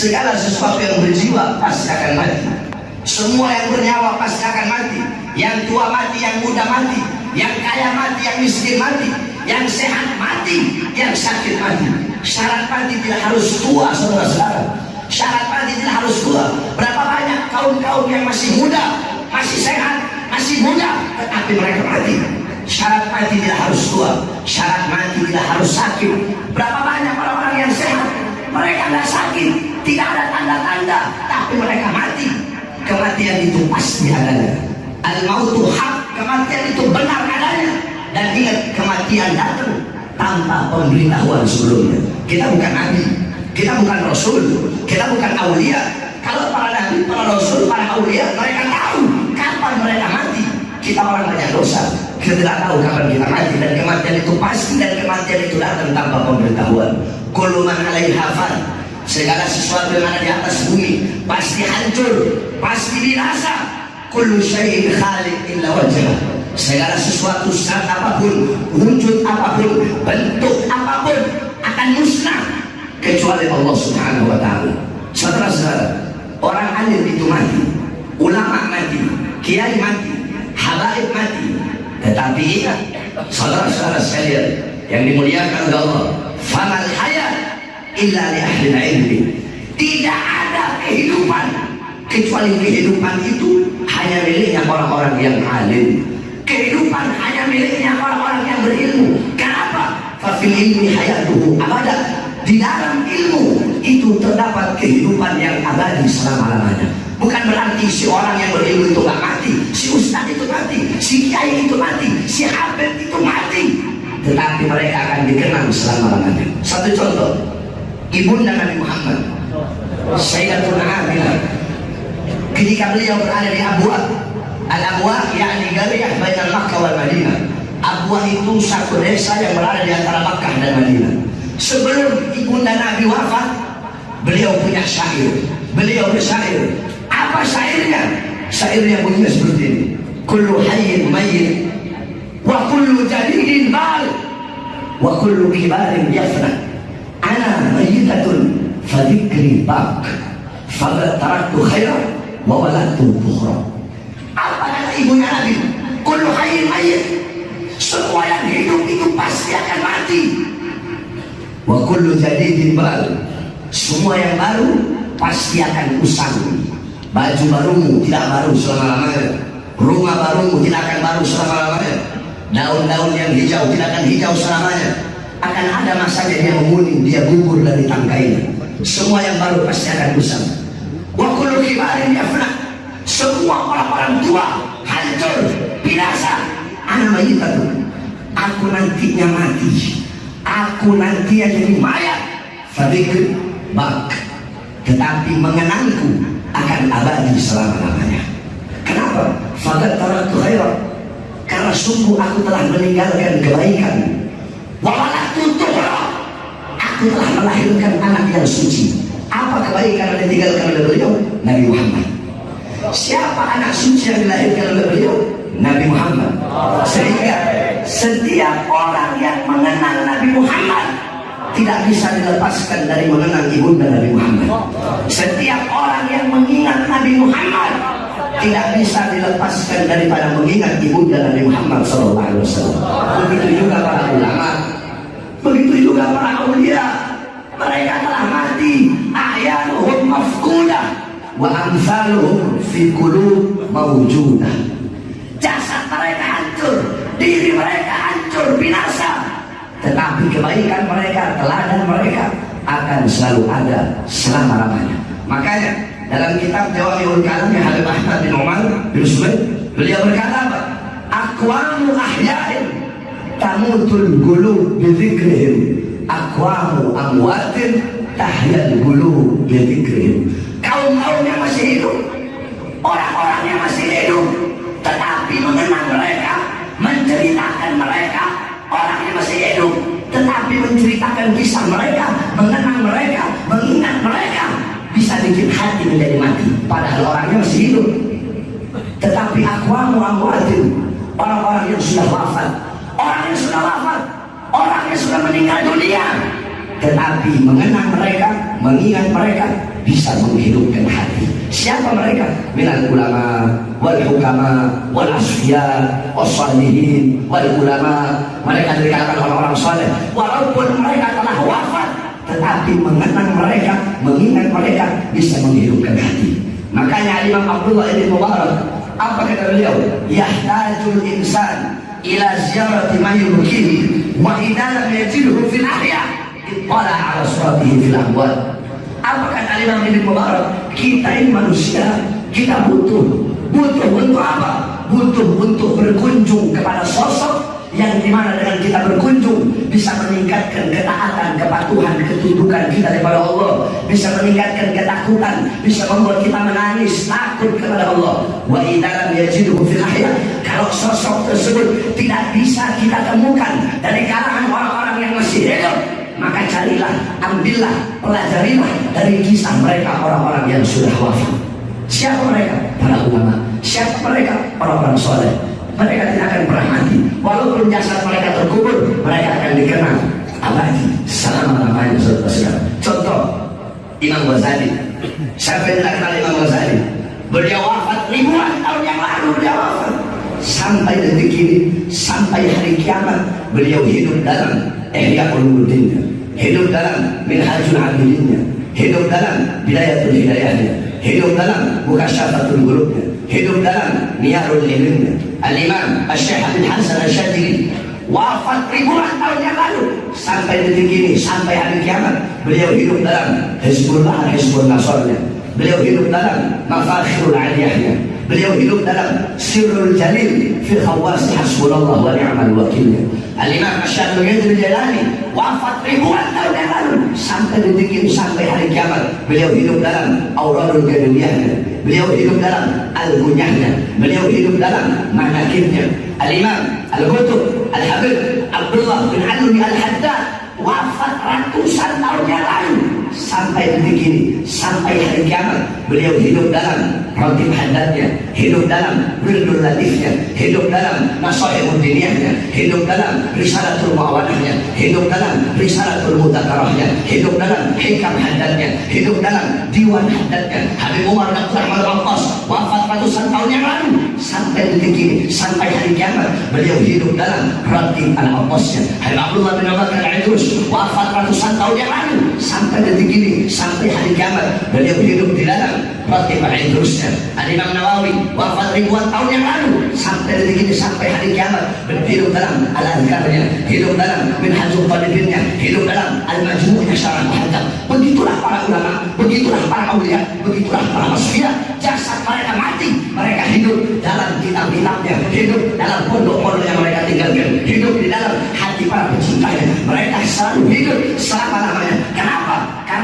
segala sesuatu yang berjiwa pasti akan mati. Semua yang bernyawa pasti akan mati. Yang tua mati, yang muda mati. Yang kaya mati, yang miskin mati. Yang sehat mati, yang sakit mati. Syarat mati tidak harus tua saudara-saudara. Syarat mati tidak harus tua. Berapa banyak kaum-kaum yang masih muda masih sehat, masih muda tetapi mereka mati? Syarat mati tidak harus tua. Syarat mati tidak harus sakit. Berapa banyak orang-orang yang sehat mereka tidak sakit tidak ada tanda-tanda tapi mereka mati. Kematian itu pasti adanya. Al-mautu hak kematian itu benar adanya. Dan ingat kematian datang tanpa pemberitahuan sebelumnya. Kita bukan nabi kita bukan rasul kita bukan aulia. Kalau para nabi, para rasul, para aulia mereka tahu kapan mereka mati. Kita orang banyak dosa. Kita tidak tahu kapan kita mati. Dan kematian itu pasti dan kematian itu datang tanpa pemberitahuan. Kuluman alaihi hafal segala sesuatu yang ada di atas bumi pasti hancur pasti binasa kullu syai'in khaliq illa wajah. Segala sesuatu saat apa pun wujud apa pun bentuk apa pun akan musnah kecuali Allah subhanahu wa ta'ala. Saudara-saudara orang alim itu mati ulama mati kiai mati habaib mati. Tetapi ingat saudara-saudara sekalian yang dimuliakan oleh Allah famal hayat illa li ahli ilmi. Tidak ada kehidupan. Kecuali kehidupan itu hanya miliknya orang-orang yang alim. Kehidupan hanya miliknya orang-orang yang berilmu. Kenapa? fafil ilmi hayatuhu abada. Di dalam ilmu itu terdapat kehidupan yang abadi selama-lamanya. Bukan berarti si orang yang berilmu itu gak mati si ustaz itu mati si kiai itu mati si habib itu mati. Tetapi mereka akan dikenang selama-lamanya. Satu contoh ibunda Nabi Muhammad. Sayyidatuna Aminah ketika beliau berada di Abuah Al-Abuah yakni Galiyah Bainal Makkah wal Madinah. Abuah itu satu desa yang berada di antara Makkah dan Madinah. Sebelum ibunda Nabi wafat beliau punya syair. Beliau bersyair apa syairnya? Syairnya bunyinya seperti ini. Kullu hayyin mayyit wa kullu jadidin bal wa kullu kibarin yafna ana mayyitatun fadikri bak faqad taraktu khairan wa waladtu bukhra apa kata ibunya Nabi? Kullu hayyin mayyit. Semua yang hidup itu pasti akan mati. Wa kullu jadidin bal semua yang baru pasti akan usang. Baju barumu tidak baru selama-lamanya. Rumah barumu tidak akan baru selama-lamanya. Daun-daun yang hijau tidak akan hijau selamanya akan ada masanya dia menguning, dia gugur dari tangkainya. Semua yang baru pasti akan usang. Wa kullu kibarin yafna. Semua orang-orang tua hancur, binasa. Anak itu. Aku nantinya mati. Aku nanti jadi mayat. Fadikr bak. Tetapi mengenangku akan abadi selama-lamanya. Kenapa? Fakat taraktu khairan. Karena sungguh aku telah meninggalkan kebaikan Wawalatu tuhra. Aku telah melahirkan anak yang suci. Apa kebaikan yang ditinggalkan oleh beliau? Nabi Muhammad. Siapa anak suci yang dilahirkan oleh beliau? Nabi Muhammad. Sehingga setiap orang yang mengenal Nabi Muhammad tidak bisa dilepaskan dari mengenal ibunda Nabi Muhammad. Setiap orang yang mengingat Nabi Muhammad tidak bisa dilepaskan daripada mengingat ibunda Nabi Muhammad SAW. Begitu juga para ulama, begitu juga para aulia. Mereka telah mati, ahyanuhum mafkudah, wa amsaluhum fi qulub mawjudah. Jasad mereka hancur, diri mereka hancur, binasa. Tetapi kebaikan mereka, teladan mereka akan selalu ada selama-lamanya. Makanya dalam kitab Jawamiul Kalam yang Habib Ahmad bin Umar bin Sumaid beliau berkata apa? Aqwamu ahya'in tamutul gulu bidzikrihim aqwamu amwatin tahyal gulu bidzikrihim kaum-kaum yang masih hidup orang-orang yang masih hidup tetapi mengenang mereka menceritakan mereka orang yang masih hidup tetapi menceritakan kisah mereka mengenang mereka mengingat mereka bisa bikin hati menjadi mati. Padahal orangnya masih hidup. Tetapi akwamu amwatin orang-orang yang sudah wafat. Orang yang sudah wafat. Orang yang sudah meninggal dunia. Tetapi mengenang mereka mengingat mereka bisa menghidupkan hati. Siapa mereka? Minal ulama wal hukama wal asfiya wasalihin wal ulama. Mereka dari kalangan orang-orang saleh walaupun mereka telah wafat tetapi mengenang mereka mengingat mereka bisa menghidupkan hati. Makanya Imam Abdullah ibn Mubarak apa kata beliau? Yahtajul insan ila ziyarati ma yubkihi wa idza lam yajidhu fil ahya ala suratihi fil amwal. Apa kata Imam Mubarak? Kita ini manusia kita butuh. Butuh untuk apa? Butuh untuk berkunjung kepada sosok yang di mana dengan kita berkunjung bisa meningkatkan ketaatan, kepatuhan, ketundukan kita kepada Allah bisa meningkatkan ketakutan bisa membuat kita menangis, takut kepada Allah wa idalam yajiduhu fil kalau sosok tersebut tidak bisa kita temukan dari kalangan orang-orang yang masih hidup maka carilah, ambillah, pelajarilah dari kisah mereka orang-orang yang sudah wafat. Siapa mereka? Para ulama. Siapa mereka? Orang-orang soleh. Mereka tidak akan pernah mati. Walaupun jasad mereka terkubur, mereka akan dikenal abadi selama-lamanya saudara-saudara. Contoh, Imam Ghazali. Siapa yang tidak kenal Imam Ghazali? Beliau wafat ribuan tahun yang lalu beliau wafat. Sampai detik ini, sampai hari kiamat, beliau hidup dalam Ihya Ulumuddinnya hidup dalam Minhajul Abidinnya hidup dalam Bidayatul Hidayahnya hidup dalam Mukasyafatul Qulubnya hidup dalam Niyarul Ilmnya Al-Imam Al-Syekh Abid Hasan Al-Syadili wafat ribuan tahun yang lalu. Sampai detik ini sampai hari kiamat beliau hidup dalam Hizbullah Hizbul Nasrnya beliau hidup dalam Mafakhirul Aliyahnya. Beliau hidup dalam Sirrul Jalil fi khawasi hasbunallah wa ni'mal wakilnya Al-Imam Asyadul Ghazal Jalani wafat ribuan tahun yang lalu. Sampai detik ini sampai hari kiamat beliau hidup dalam Auradul Gaduliyahnya beliau hidup dalam Al-Gunyahnya beliau hidup dalam Manakibnya. Al-Imam Al-Qutub Al-Habib Abdullah bin Alwi Al-Haddad wafat ratusan tahun yang lalu. Sampai detik ini sampai hari kiamat beliau hidup dalam Rotib Haddadnya hidup dalam Wirdul Latifnya hidup dalam Nasahibul Diniyahnya hidup dalam Risalatul Mu'awanahnya hidup dalam Risalatul Mutakarahnya hidup dalam Hikam Haddadnya hidup dalam Diwan Haddadnya. Habib Umar dan Rahman wafat ratusan tahun yang lalu. Sampai detik ini sampai hari kiamat beliau hidup dalam Rotib Al-Aqasnya. Habib Abdullah bin Abad Al-Idrus wafat ratusan tahun yang lalu. Sampai detik ini sampai hari kiamat beliau hidup di dalam Ratib Al-Idrusnya Al-Imam Nawawi wafat ribuan tahun yang lalu. Sampai detik ini sampai hari kiamat hidup dalam Al-Adhkarnya hidup dalam Minhajul Talibinnya hidup dalam Al-Majmu'nya Syarah Muhaddam begitulah para ulama begitulah para awliya begitulah para masfiyah jasad mereka mati mereka hidup dalam kitab-kitabnya hidup dalam pondok-pondok yang mereka tinggalkan hidup di dalam hati para pecintanya. Mereka selalu hidup selama-lamanya?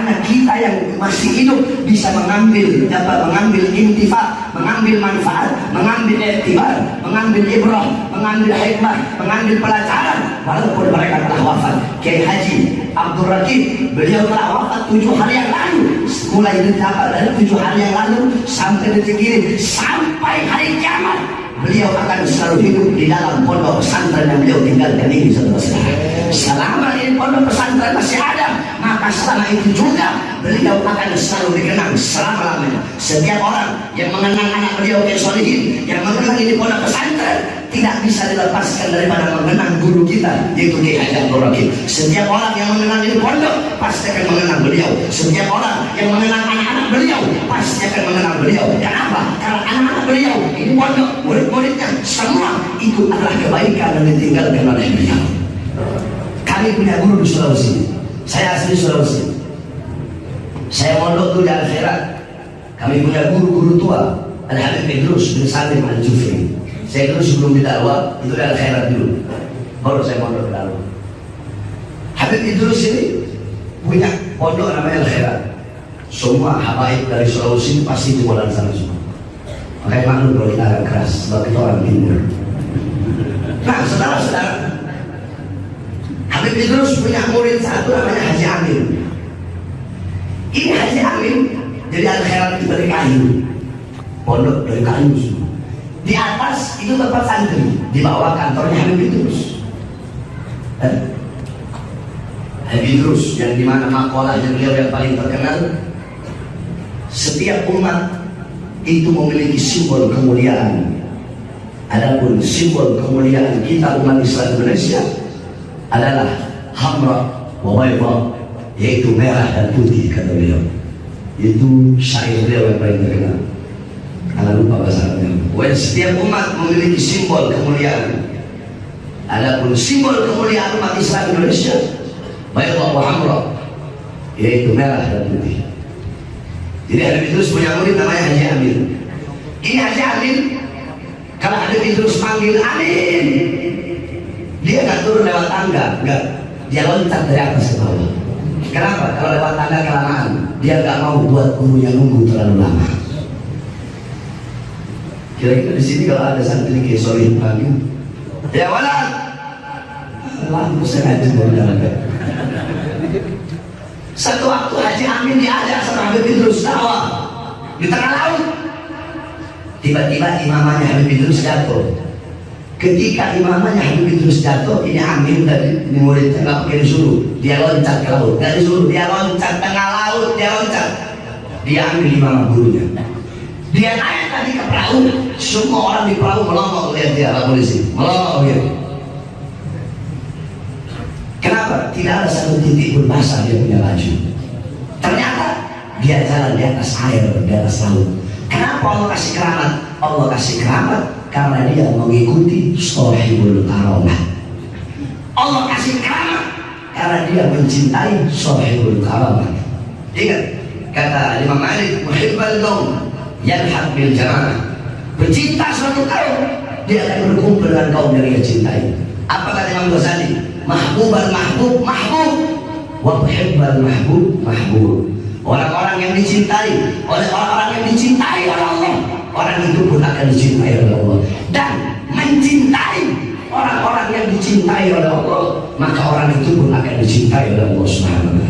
Karena kita yang masih hidup bisa mengambil dapat mengambil intifa mengambil manfaat mengambil etibar mengambil ibrah mengambil hikmah mengambil pelajaran. Walaupun mereka telah wafat. Kiai Haji Abdul Rakib beliau telah wafat tujuh hari yang lalu. Mulai dari tujuh hari yang lalu sampai detik ini sampai hari kiamat beliau akan selalu hidup di dalam pondok pesantren yang beliau tinggalkan ini saudara-saudara. Selama ini pondok pesantren masih ada, maka selama itu juga beliau akan selalu dikenang selama-lamanya. Setiap orang yang mengenang anak beliau yang solihin, yang mengenang ini pondok pesantren, tidak bisa dilepaskan daripada mengenang guru kita yaitu Kiai Haji Abdul Rakib. Setiap orang yang mengenang ini pondok pasti akan mengenang beliau. Setiap orang yang mengenang anak-anak beliau pasti akan mengenang beliau. Kenapa? Karena anak-anak beliau ini pondok murid-muridnya semua itu adalah kebaikan yang ditinggalkan oleh beliau. Kami punya guru di Sulawesi. Saya asli Sulawesi. Saya mondok dulu di akhirat. Kami punya guru-guru tua. Al-Habib Idrus bin Salim Al-Jufri saya dulu sebelum didakwa itu dari khairat dulu. Baru saya mondok ke dalam. Habib Idrus ini punya pondok namanya Al Khairat. Semua habaib dari Sulawesi pasti di bulan sana semua. Makanya maklum kalau kita agak keras sebab kita orang timur. Nah, saudara-saudara, Habib Idrus punya murid satu namanya Haji Amin. Ini Haji Amin jadi Al Khairat itu dari kayu. Pondok dari kayu. Di atas itu tempat santri, di bawah kantornya Habib Idrus. Eh? Habibus yang di mana makalahnya beliau yang paling terkenal setiap umat itu memiliki simbol kemuliaan adapun simbol kemuliaan kita umat Islam Indonesia adalah hamra wa yaitu merah dan putih kata beliau. Itu syair beliau yang paling terkenal. Kalau lupa bahasa Arabnya. Setiap umat memiliki simbol kemuliaan. Adapun simbol kemuliaan umat Islam Indonesia bayar wa hamra yaitu merah dan putih. Jadi ada terus punya murid namanya Haji Amin. Ini Haji Amin kalau ada terus panggil Amin dia nggak turun lewat tangga nggak. Dia loncat dari atas ke bawah. Kenapa? Kalau lewat tangga kelamaan dia nggak mau buat gurunya nunggu terlalu lama. Kira-kira di sini kalau ada santri kayak Solih panggil ya wala. Lampu sengaja mau jalan satu waktu Haji Amin diajak sama Habib Idrus dakwah di tengah laut. Tiba-tiba imamanya Habib Idrus jatuh. Ketika imamanya Habib Idrus jatuh, ini Amin dari ini muridnya nggak pakai disuruh, dia loncat ke laut. Nggak disuruh, dia loncat tengah laut, dia loncat. Dia ambil imam gurunya. Dia naik tadi ke perahu, semua orang di perahu melongo lihat dia, Pak polisi, melongo gitu. Kenapa? Tidak ada satu titik pun basah dia punya laju. Ternyata dia jalan di atas air, di atas laut. Kenapa Allah kasih keramat? Allah kasih keramat karena dia mengikuti sohibul karamah. Allah kasih keramat karena dia mencintai sohibul karamah. Ingat kata Imam Malik, muhibbal kaum yalhaq bil jamaah. Pecinta suatu kaum dia akan berkumpul dengan kaum yang dia cintai. Apa kata Imam Ghazali? mahbubal mahbub mahbub wa tuhibbal mahbub mahbub orang-orang yang dicintai oleh orang-orang yang dicintai oleh Allah orang itu pun akan dicintai oleh Allah. Dan mencintai orang-orang yang dicintai oleh Allah maka orang itu pun akan dicintai oleh Allah Subhanahu